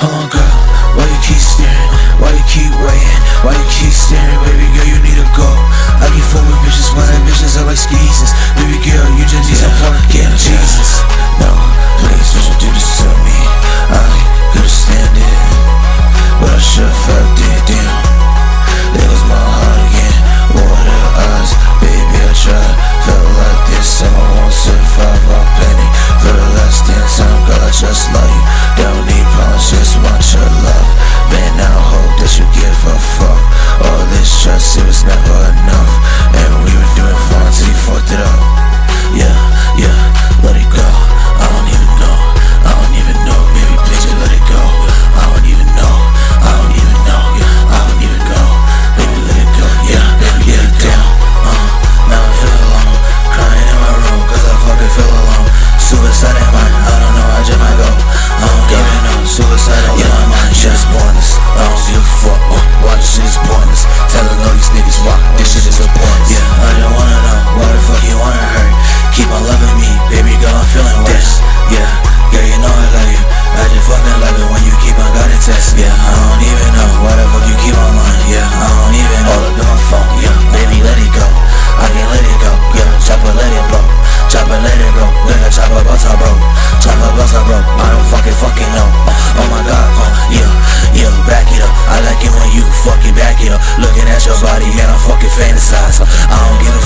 Oh girl, why you keep staring? Why you keep waiting? Why you keep staring? Baby girl, you need to go. I keep fooling bitches, my that bitches are like skeezes. Baby girl, you just need some fun. Yeah, Jesus. No, please, don't you do this to me. I couldn't stand it. But I sure felt it, damn. There was my heart again. Water eyes, baby, I tried. Felt like this, and I won't survive. I'm planning for the last damn time. Girl, I just love you. your body and I fucking fantasize. I don't give a